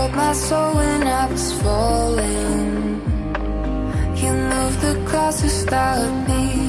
held my soul when I was falling. You moved the clouds to stop me